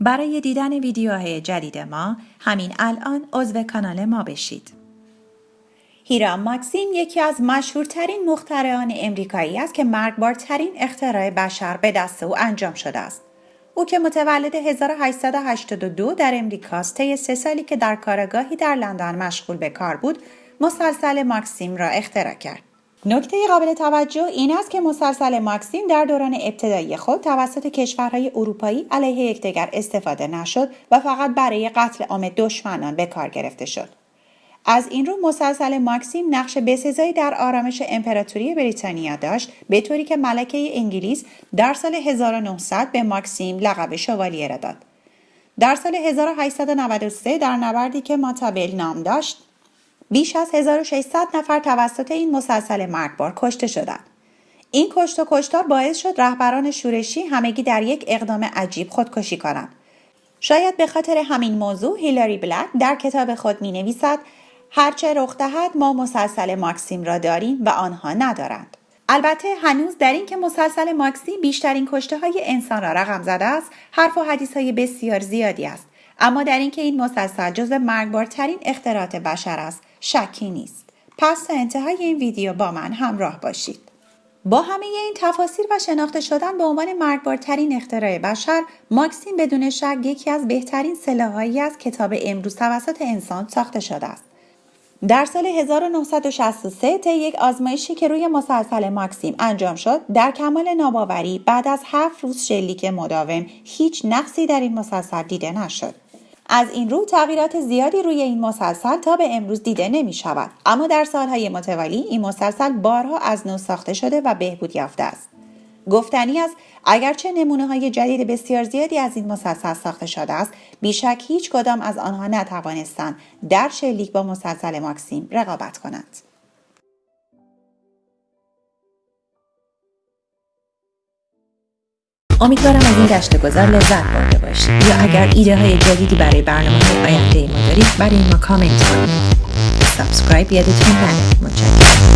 برای دیدن ویدیوهای جدید ما همین الان عضو کانال ما بشید. هیرام ماکسیم یکی از مشهورترین مخترعان امریکایی است که مرگبارترین اختراع بشر به دست او انجام شده است. او که متولد 1882 در امریکاست طی سه سالی که در کارگاهی در لندن مشغول به کار بود مسلسل ماکسیم را اختراع کرد. نکته قابل توجه این است که مسلسل ماکسیم در دوران ابتدایی خود توسط کشورهای اروپایی علیه یکدیگر استفاده نشد و فقط برای قتل عام دشمنان به کار گرفته شد. از این رو مسلسل ماکسیم نقش بسزایی در آرامش امپراتوری بریتانیا داشت به طوری که ملکه انگلیس در سال 1900 به ماکسیم لقب شوالیه را داد. در سال 1893 در نبردی که ماتابل نام داشت بیش از 1600 نفر توسط این مسلسل مرگبار کشته شدند. این کشت و کشتار باعث شد رهبران شورشی همگی در یک اقدام عجیب خودکشی کنند. شاید به خاطر همین موضوع هیلاری بلک در کتاب خود می نویسد هرچه رخ دهد ما مسلسل ماکسیم را داریم و آنها ندارند. البته هنوز در این که مسلسل ماکسیم بیشترین کشته های انسان را رقم زده است حرف و حدیث های بسیار زیادی است اما در اینکه این مسلسل جزو مرگبارترین اختراعات بشر است شکی نیست. پس تا انتهای این ویدیو با من همراه باشید. با همه این تفاصیل و شناخته شدن به عنوان مرگبارترین اختراع بشر ماکسیم بدون شک یکی از بهترین سلاحهایی از کتاب امروز توسط انسان ساخته شده است. در سال 1963 طی یک آزمایشی که روی مسلسل ماکسیم انجام شد در کمال ناباوری بعد از هفت روز شلیک مداوم هیچ نقصی در این مسلسل دیده نشد. از این رو تغییرات زیادی روی این مسلسل تا به امروز دیده نمی شود اما در سالهای متوالی این مسلسل بارها از نو ساخته شده و بهبود یافته است. گفتنی است اگرچه نمونه های جدید بسیار زیادی از این مسلسل ساخته شده است بیشک هیچ کدام از آنها نتوانستند در شلیک با مسلسل ماکسیم رقابت کنند. امیدوارم از این گشت گذار لذت برده باشید. یا اگر ایده های جدیدی برای برنامه های آینده ما دارید برای ما کامنت کنید. subscribe یادتون نره. متشکرم.